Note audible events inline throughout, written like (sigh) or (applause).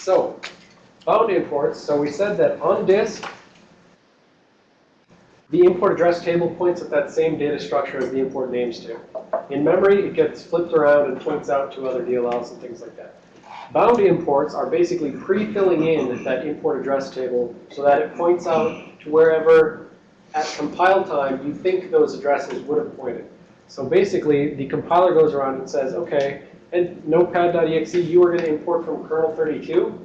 So, bound imports. So we said that on disk, the import address table points at that same data structure as the import names do. In memory, it gets flipped around and points out to other DLLs and things like that. Bound imports are basically pre-filling in that import address table so that it points out to wherever at compile time you think those addresses would have pointed. So basically, the compiler goes around and says, okay, and notepad.exe, you are going to import from kernel 32.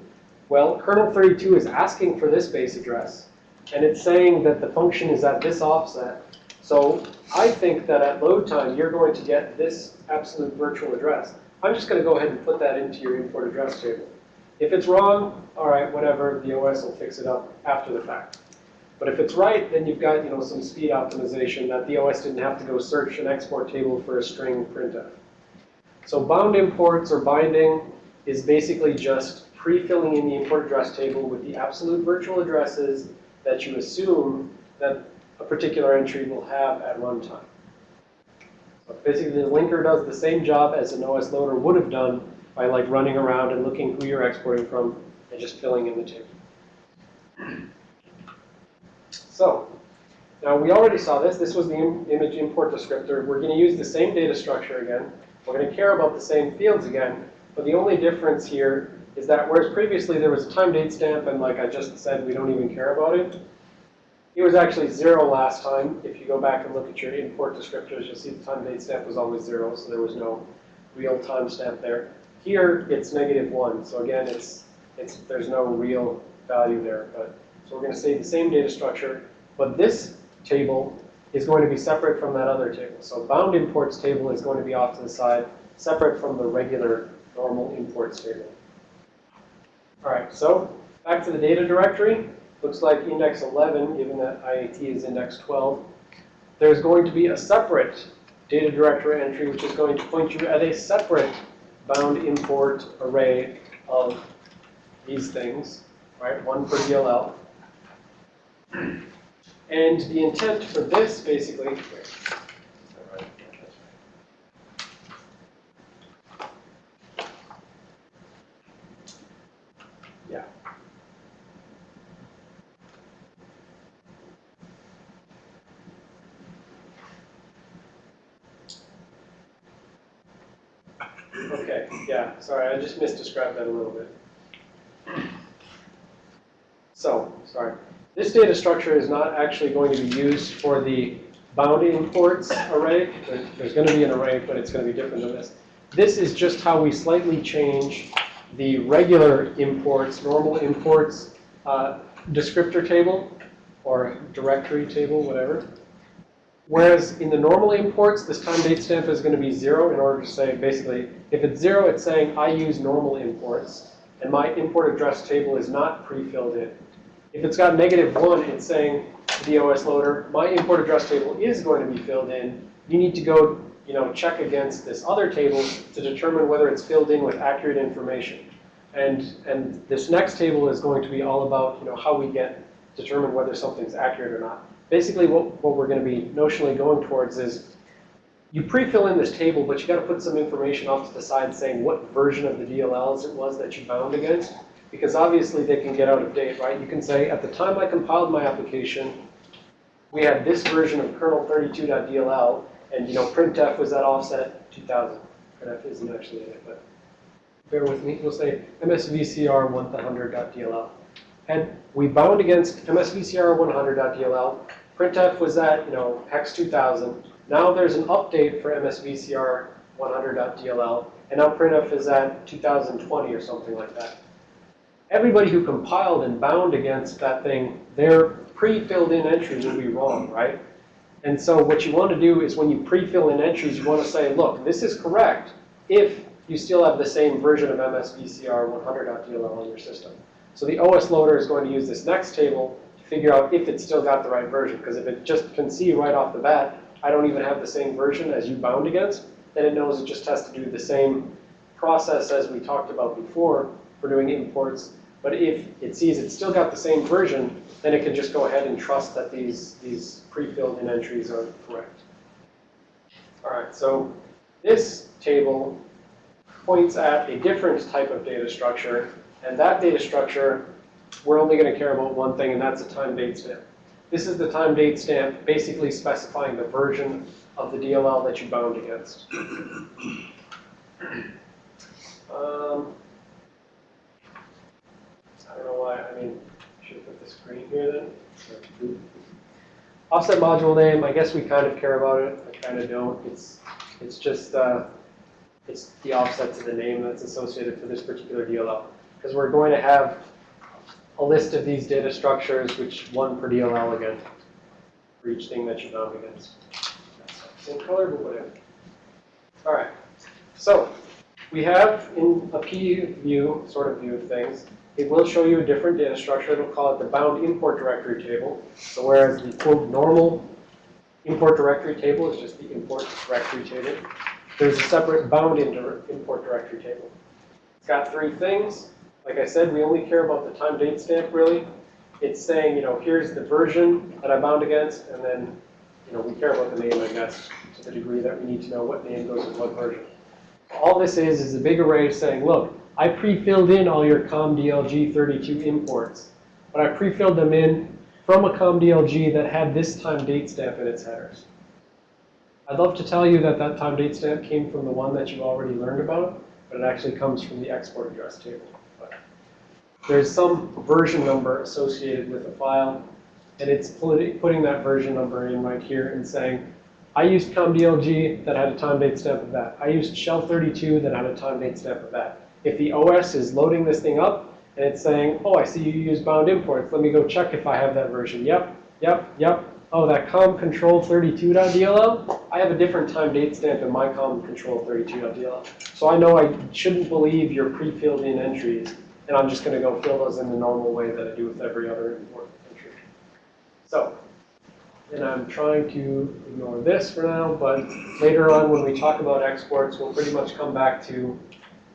Well, kernel 32 is asking for this base address. And it's saying that the function is at this offset. So I think that at load time, you're going to get this absolute virtual address. I'm just going to go ahead and put that into your import address table. If it's wrong, all right, whatever, the OS will fix it up after the fact. But if it's right, then you've got you know some speed optimization that the OS didn't have to go search an export table for a string printf. So bound imports or binding is basically just pre-filling in the import address table with the absolute virtual addresses that you assume that a particular entry will have at runtime. So basically, the linker does the same job as an OS loader would have done by like running around and looking who you're exporting from and just filling in the table. So now we already saw this. This was the Im image import descriptor. We're going to use the same data structure again. We're going to care about the same fields again. But the only difference here is that whereas previously there was a time date stamp and like I just said, we don't even care about it. It was actually zero last time. If you go back and look at your import descriptors, you'll see the time date stamp was always zero, so there was no real time stamp there. Here, it's negative one. So again, it's, it's, there's no real value there. But So we're going to say the same data structure, but this table is going to be separate from that other table. So bound imports table is going to be off to the side, separate from the regular normal imports table. All right, so back to the data directory. Looks like index 11, given that IAT is index 12. There's going to be a separate data directory entry, which is going to point you at a separate bound import array of these things, right? One for DLL. And the intent for this, basically, yeah. Okay, yeah, sorry, I just misdescribed that a little bit. So, sorry. This data structure is not actually going to be used for the bound imports array. There's going to be an array, but it's going to be different than this. This is just how we slightly change the regular imports, normal imports uh, descriptor table or directory table, whatever. Whereas in the normal imports, this time date stamp is going to be zero in order to say, basically, if it's zero, it's saying I use normal imports, and my import address table is not pre-filled in. If it's got negative one, it's saying the OS loader, my import address table is going to be filled in. You need to go, you know, check against this other table to determine whether it's filled in with accurate information. And and this next table is going to be all about, you know, how we get determine whether something's accurate or not basically what, what we're going to be notionally going towards is you pre-fill in this table, but you got to put some information off to the side saying what version of the DLLs it was that you bound against. Because obviously they can get out of date, right? You can say, at the time I compiled my application, we had this version of kernel32.dll, and you know, printf was at offset 2000. Printf isn't actually in it, but bear with me. We'll say msvcr 100.dll. And we bound against MSVCR 100.dll. Printf was at, you know, hex 2000. Now there's an update for MSVCR 100.dll, and now printf is at 2020 or something like that. Everybody who compiled and bound against that thing, their pre-filled in entries would be wrong, right? And so what you want to do is when you pre-fill in entries, you want to say, look, this is correct if you still have the same version of MSVCR 100.dll on your system. So the OS loader is going to use this next table to figure out if it's still got the right version. Because if it just can see right off the bat, I don't even have the same version as you bound against, then it knows it just has to do the same process as we talked about before for doing imports. But if it sees it's still got the same version, then it can just go ahead and trust that these, these pre-filled in entries are correct. All right, so this table points at a different type of data structure And that data structure, we're only going to care about one thing, and that's a time date stamp. This is the time date stamp, basically specifying the version of the DLL that you bound against. (clears throat) Um, I don't know why, I mean, should have put the screen here then. Offset module name, I guess we kind of care about it, I kind of don't. It's, it's just, uh, it's the offset to the name that's associated for this particular DLL. Because we're going to have a list of these data structures, which one per DLL again, for each thing that you're bound against. Same color, but whatever. All right, so we have in a P view, sort of view of things, it will show you a different data structure. It'll call it the bound import directory table. So whereas the quote normal import directory table is just the import directory table, there's a separate bound import directory table. It's got three things. Like I said, we only care about the time date stamp really. It's saying, you know, here's the version that I bound against, and then, you know, we care about the name, I guess, to the degree that we need to know what name goes with what version. All this is, is a big array saying, look, I pre-filled in all your COMDLG32 imports, but I pre-filled them in from a COMDLG that had this time date stamp in its headers. I'd love to tell you that that time date stamp came from the one that you already learned about, but it actually comes from the export address table. But there's some version number associated with the file, and it's putting that version number in right here and saying, I used COMDLG that had a time date stamp of that. I used Shell32 that had a time date stamp of that. If the OS is loading this thing up and it's saying, oh, I see you use bound imports, let me go check if I have that version. Yep, yep, yep. Oh, that com control 32.dll, I have a different time date stamp in my com control 32.dll. So I know I shouldn't believe your pre-filled in entries, and I'm just going to go fill those in the normal way that I do with every other import entry. So, and I'm trying to ignore this for now, but later on when we talk about exports, we'll pretty much come back to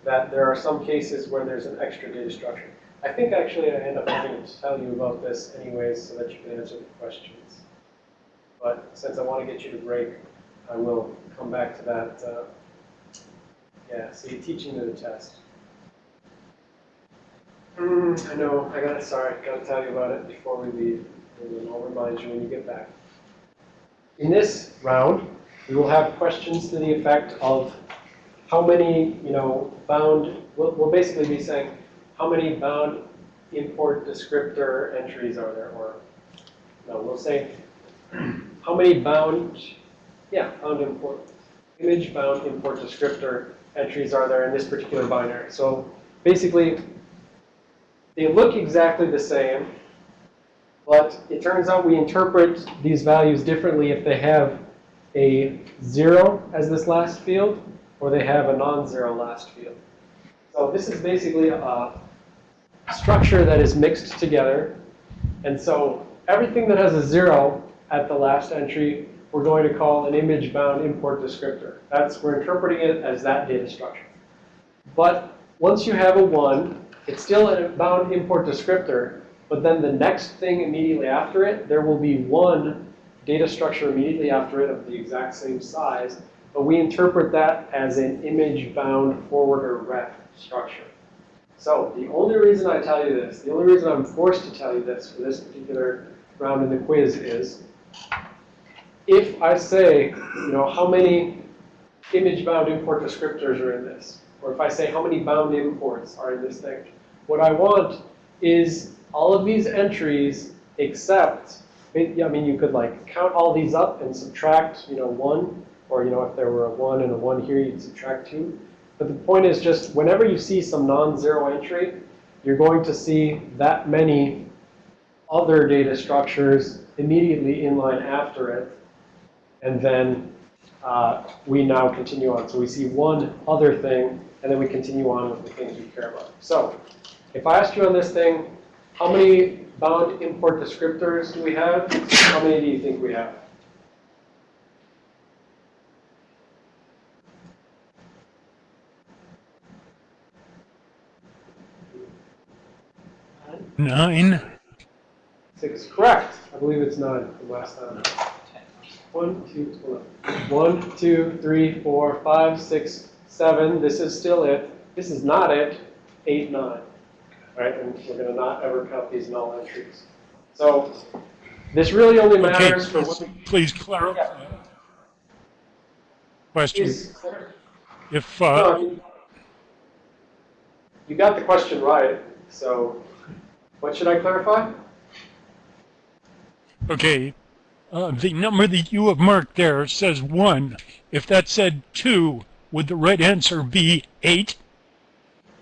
that there are some cases where there's an extra data structure. I think actually I end up having to tell you about this anyways so that you can answer the questions. But since I want to get you to break, I will come back to that. Uh, yeah, see, teaching to the test. Mm, I know, I gotta, sorry, gotta tell you about it before we leave, and I'll remind you when you get back. In this round, we will have questions to the effect of how many, you know, bound, we'll, we'll basically be saying, how many bound import descriptor entries are there? Or, no, we'll say, how many bound, yeah, bound import, image bound import descriptor entries are there in this particular binary? So basically, they look exactly the same, but it turns out we interpret these values differently if they have a zero as this last field or they have a non-zero last field. So this is basically a structure that is mixed together. And so everything that has a zero at the last entry, we're going to call an image-bound import descriptor. That's, we're interpreting it as that data structure. But once you have a one, it's still a bound import descriptor, but then the next thing immediately after it, there will be one data structure immediately after it of the exact same size, but we interpret that as an image-bound forwarder ref structure. So the only reason I tell you this, the only reason I'm forced to tell you this for this particular round in the quiz is, if I say, you know, how many image-bound import descriptors are in this, or if I say how many bound imports are in this thing, what I want is all of these entries except, I mean, you could like count all these up and subtract, you know, one, or you know, if there were a one and a one here, you'd subtract two. But the point is just whenever you see some non-zero entry, you're going to see that many other data structures immediately in line after it. And then uh, we now continue on. So we see one other thing, and then we continue on with the things we care about. So if I asked you on this thing, how many bound import descriptors do we have? How many do you think we have? Nine. Six, correct. I believe it's nine from last time. One, two, eleven. One, two, three, four, five, six, seven. This is still it. This is not it. Eight, nine. right? And we're gonna not ever count these null entries. So this really only Okay, matters for what please clarify. Question, is. if, No, I uh, mean, You got the question right, so what should I clarify? okay, uh, the number that you have marked there says one. If that said two, would the right answer be eight?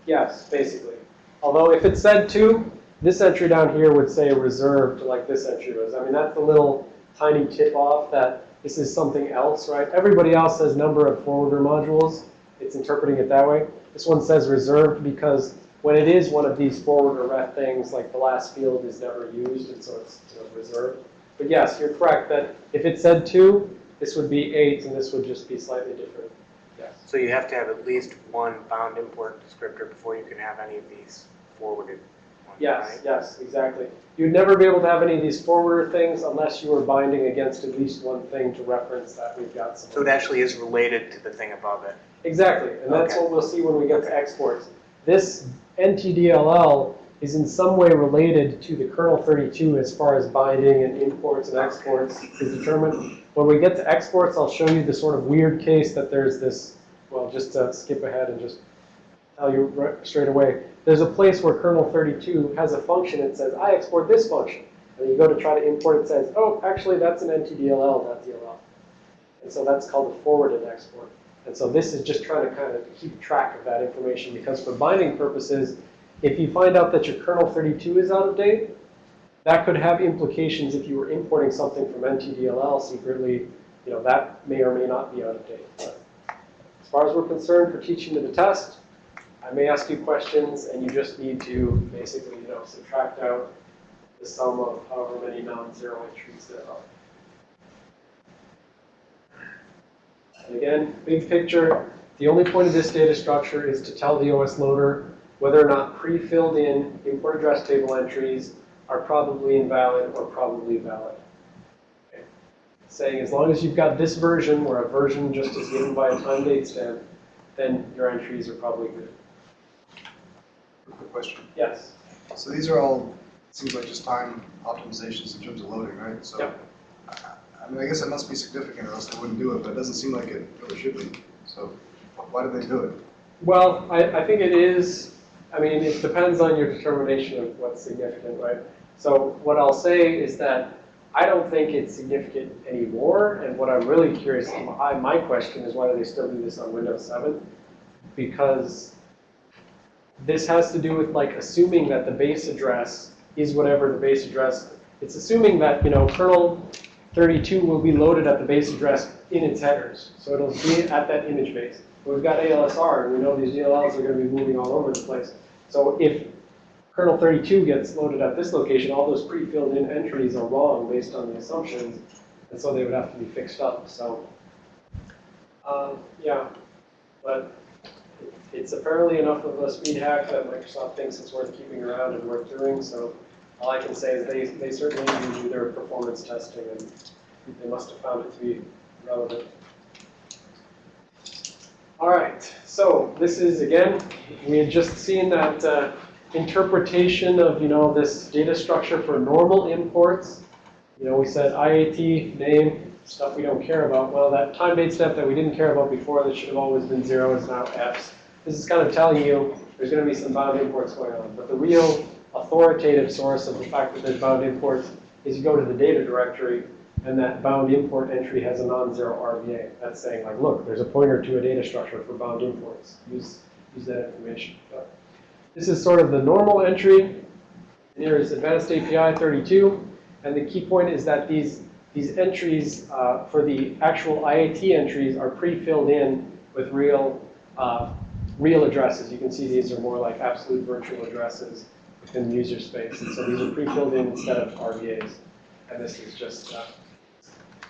Yes, basically. Although if it said two, this entry down here would say reserved like this entry was. I mean, that's the little tiny tip off that this is something else, right? Everybody else says number of forwarder modules. It's interpreting it that way. This one says reserved because when it is one of these forwarder ref things, like the last field is never used, and so it's you know, reserved. But yes, you're correct that if it said two, this would be eight, and this would just be slightly different. Yes. So you have to have at least one bound import descriptor before you can have any of these forwarded ones, Yes, right? yes, exactly. You'd never be able to have any of these forwarder things unless you were binding against at least one thing to reference that we've got some. So it actually is related to the thing above it. Exactly, and that's Okay. what we'll see when we get to exports. This NTDLL is in some way related to the kernel 32 as far as binding and imports and exports is determined. When we get to exports, I'll show you the sort of weird case that there's this, well, just to skip ahead and just tell you right straight away. There's a place where kernel 32 has a function that says, I export this function. And you go to try to import it, says, oh, actually, that's an NTDLL.dll. And so that's called a forwarded export. And so this is just trying to kind of keep track of that information because for binding purposes, if you find out that your kernel 32 is out of date, that could have implications if you were importing something from NTDLL secretly, you know, that may or may not be out of date. But as far as we're concerned for teaching to the test, I may ask you questions and you just need to basically, you know, subtract out the sum of however many non-zero entries there are. And again, big picture, the only point of this data structure is to tell the OS loader whether or not pre-filled in import address table entries are probably invalid or probably valid. Okay. Saying as long as you've got this version where a version just is given by a time date stamp, then your entries are probably good. Quick question. Yes. So these are all, seems like just time optimizations in terms of loading, right? So, Yep. I I mean, I guess it must be significant or else they wouldn't do it, but it doesn't seem like it really should be. So why did they do it? Well, I, I think it is, I mean, it depends on your determination of what's significant, right? So what I'll say is that I don't think it's significant anymore, and what I'm really curious, my, my question is why do they still do this on Windows 7? Because this has to do with like assuming that the base address is whatever the base address, it's assuming that, you know, kernel 32 will be loaded at the base address in its headers. So it'll be at that image base. We've got ALSR, and we know these DLLs are going to be moving all over the place. So if kernel 32 gets loaded at this location, all those pre-filled in entries are wrong based on the assumptions, and so they would have to be fixed up. So, um, yeah, but it's apparently enough of a speed hack that Microsoft thinks it's worth keeping around and worth doing. So all I can say is they, they certainly do their performance testing, and they must have found it to be relevant. All right, so this is, again, we had just seen that uh, interpretation of, you know, this data structure for normal imports. You know, we said IAT, name, stuff we don't care about. Well, that time date stamp that we didn't care about before that should have always been zero is now Fs. This is kind of telling you there's going to be some bound imports going on. But the real authoritative source of the fact that there's bound imports is you go to the data directory and that bound import entry has a non-zero RVA. That's saying like, look, there's a pointer to a data structure for bound imports. Use, use that information. But this is sort of the normal entry. And here is advanced API 32. And the key point is that these, these entries uh, for the actual IAT entries are pre-filled in with real, uh, real addresses. You can see these are more like absolute virtual addresses the user space. And so these are pre-filled in instead of RVAs. And this is just, uh,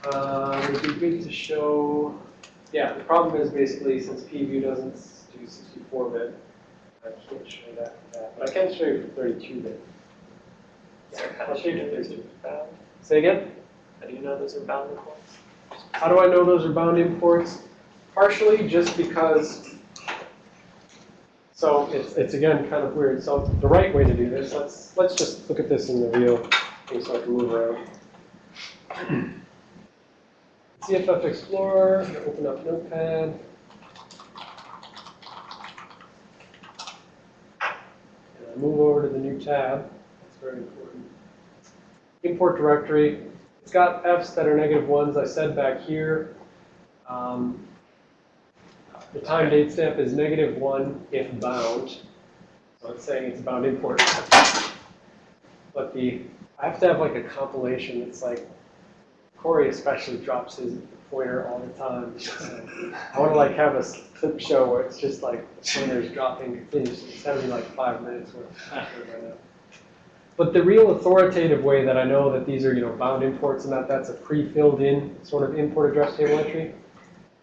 uh, it would be good to show, yeah, the problem is basically since PView doesn't do 64-bit, I can't show that, for that, but I can show you for 32-bit. I'll show you for 32. bound? Say again? How do you know those are bound imports? How do I know those are bound imports? Partially just because So it's, it's again kind of weird. So the right way to do this, let's, let's just look at this in the view thing so I can move around. (clears throat) CFF Explorer, open up Notepad. And I move over to the new tab. That's very important. Import directory. It's got Fs that are negative ones. I said back here. Um, the time date stamp is negative one if bound. So it's saying it's bound import. But the, I have to have like a compilation. It's like, Corey especially drops his pointer all the time. I want to like have a clip show where it's just like pointer's dropping continuously. It's having like five minutes worth. But the real authoritative way that I know that these are, you know, bound imports and that that's a pre-filled in sort of import address table entry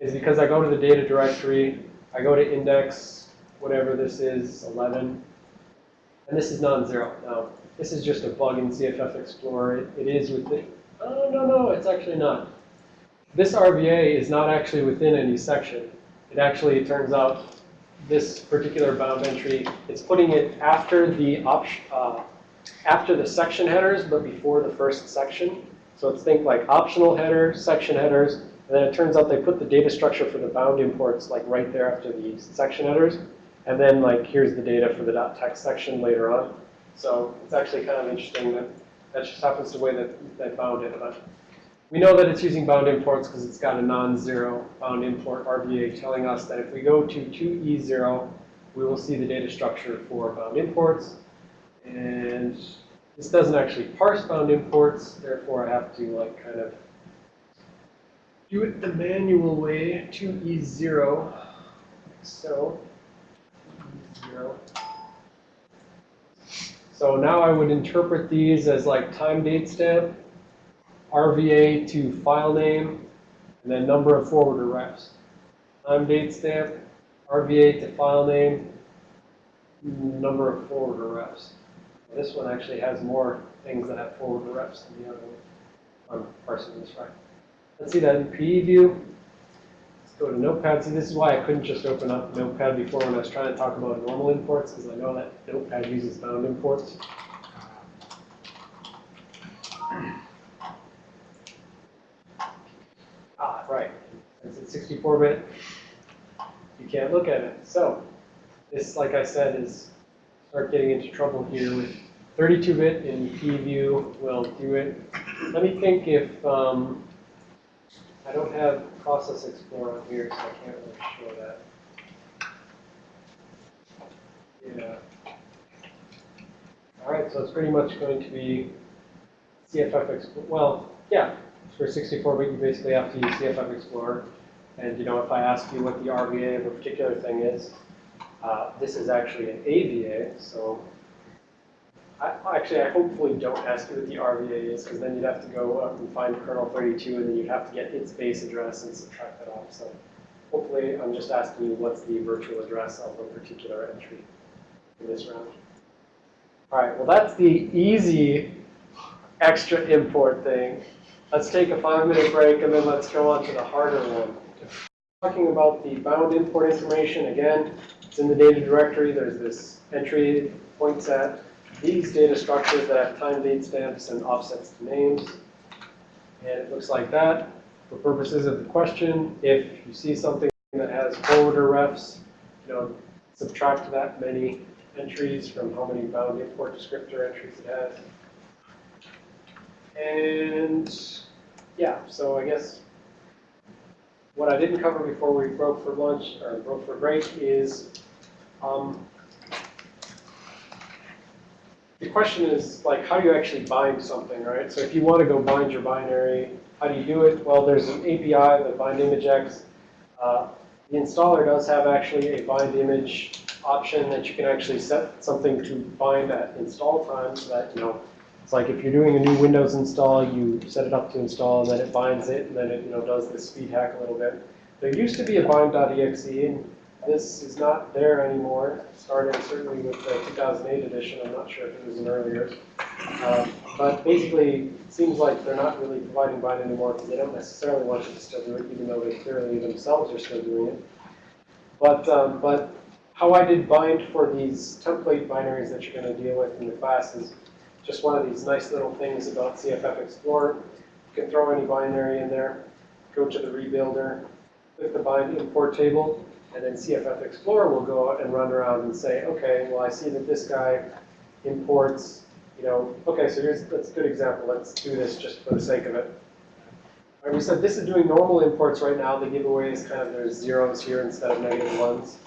is because I go to the data directory, I go to index, whatever this is, 11, and this is non-zero. Now, this is just a bug in CFF Explorer. It, it is within, oh, no, no, it's actually not. This RVA is not actually within any section. It actually, it turns out, this particular bound entry, it's putting it after the option, uh, after the section headers, but before the first section. So it's think like optional header, section headers, and then it turns out they put the data structure for the bound imports like right there after the section headers. And then like here's the data for the .text section later on. So it's actually kind of interesting that that just happens the way that they bound it. But we know that it's using bound imports because it's got a non-zero bound import RVA telling us that if we go to 2E0, we will see the data structure for bound imports. And this doesn't actually parse bound imports, therefore I have to like kind of do it the manual way, 2E0, so. E0. So now I would interpret these as like time date stamp, RVA to file name, and then number of forwarder refs. Time date stamp, RVA to file name, number of forwarder refs. This one actually has more things that have forwarder refs than the other one. I'm parsing this right. Let's see that in PView. Let's go to Notepad. See, this is why I couldn't just open up Notepad before when I was trying to talk about normal imports, because I know that Notepad uses bound imports. Ah, right. Since it's 64-bit, you can't look at it. So this, like I said, is start getting into trouble here with 32-bit in PView will do it. Let me think if um, I don't have Process Explorer on here, so I can't really show that. Yeah. All right, so it's pretty much going to be CFF Explorer. Well, yeah, for 64-bit, you basically have to use CFF Explorer. And you know, if I ask you what the RVA of a particular thing is, uh, this is actually an AVA, so I, actually, I hopefully don't ask you what the RVA is, because then you'd have to go up and find kernel 32, and then you'd have to get its base address and subtract that off. So hopefully, I'm just asking you what's the virtual address of a particular entry in this round. All right, well, that's the easy extra import thing. Let's take a five-minute break, and then let's go on to the harder one. Talking about the bound import information, again, it's in the data directory. There's this entry points at these data structures that have time date stamps and offsets to names. And it looks like that. For purposes of the question, if you see something that has forwarder refs, you know, subtract that many entries from how many bound import descriptor entries it has. And yeah, so I guess what I didn't cover before we broke for lunch, or broke for break, is um, the question is, like, how do you actually bind something, right? So if you want to go bind your binary, how do you do it? Well, there's an API, the BindImageEx. Uh, the installer does have actually a bind image option that you can actually set something to bind at install time so that, you know, it's like if you're doing a new Windows install, you set it up to install, and then it binds it, and then it, you know, does the speed hack a little bit. There used to be a bind.exe, this is not there anymore, starting certainly with the 2008 edition. I'm not sure if it was an earlier. Um, but basically, it seems like they're not really providing bind anymore because they don't necessarily want you to still do it, even though they clearly themselves are still doing it. But, um, but how I did bind for these template binaries that you're going to deal with in the class is just one of these nice little things about CFF Explorer. You can throw any binary in there, go to the rebuilder, click the bind import table, and then CFF Explorer will go out and run around and say, okay, well, I see that this guy imports, you know, okay, so here's, that's a good example. Let's do this just for the sake of it. Right, we said this is doing normal imports right now. The giveaway is kind of there's zeros here instead of negative ones,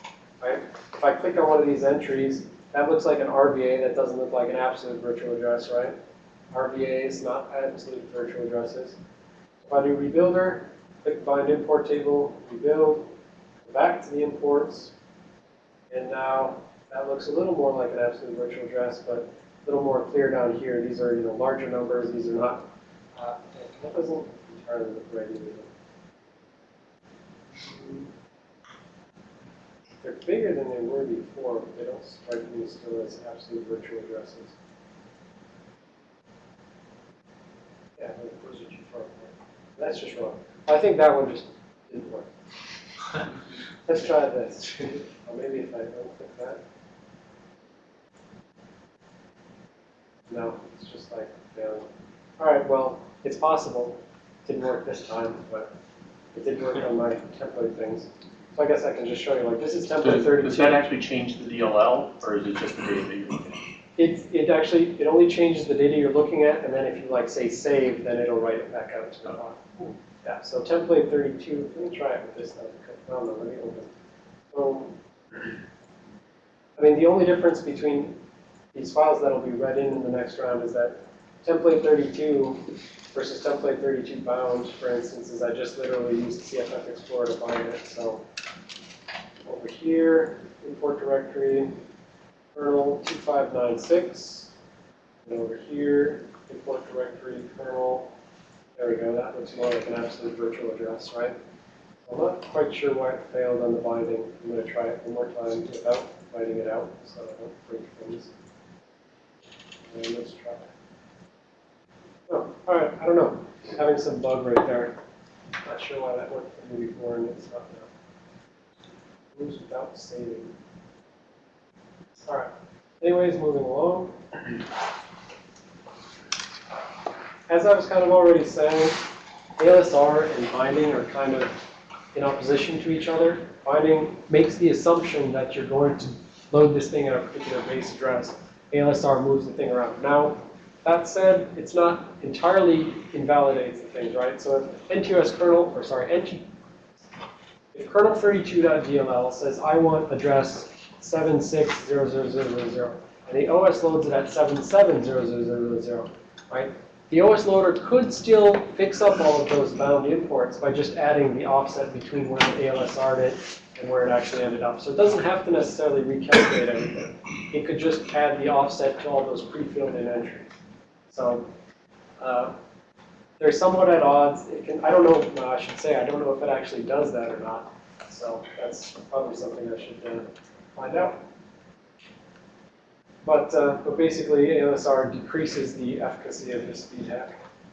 right? If I click on one of these entries, that looks like an RVA. That doesn't look like an absolute virtual address, right? RVAs, not absolute virtual addresses. If I do rebuilder, click bind import table, rebuild, back to the imports, and now that looks a little more like an absolute virtual address, but a little more clear down here. These are, you know, larger numbers. These are not, uh, that doesn't entirely look right either. They're bigger than they were before, but they don't strike me still as absolute virtual addresses. Yeah, those are too far apart. That's just wrong. I think that one just didn't work. (laughs) Let's try this. Or maybe if I don't click that. No, it's just like failing. All right, well, it's possible. Didn't work this time, but it did work on my template things. So I guess I can just show you, like, this is template Does, 32. does that actually change the DLL, or is it just the data that you're looking at? It, it actually, it only changes the data you're looking at, and then if you like say save, then it'll write it back out to the file. Yeah, so template 32, let me try it with this then. Oh no, let me open. So, I mean, the only difference between these files that'll be read in in the next round is that template 32 versus template 32 bound, for instance, is I just literally used CFF Explorer to bind it. So over here, import directory, kernel 2596. And over here, import directory kernel. There we go, that looks more like an absolute virtual address, right? I'm not quite sure why it failed on the binding. I'm going to try it one more time without writing it out, so I don't break things. And let's try. Oh, all right, I don't know. Having some bug right there. Not sure why that worked for me before and it's not now. Moves without saving. All right. Anyways, moving along. (clears throat) As I was kind of already saying, ALSR and binding are kind of in opposition to each other. Binding makes the assumption that you're going to load this thing at a particular base address. ALSR moves the thing around. Now, that said, it's not entirely invalidates the things, right? So if NTOS kernel, or sorry, NT, if kernel 32.dll says I want address 760000, and the OS loads it at 770000, right? The OS loader could still fix up all of those bound imports by just adding the offset between where the ALSR'd it and where it actually ended up. So it doesn't have to necessarily recalculate everything. It could just add the offset to all those pre-filled in entries. So uh, they're somewhat at odds. It can, I don't know, no, I should say, I don't know if it actually does that or not. So that's probably something I should uh, find out. But, uh, but basically, ALSR decreases the efficacy of this speed hack.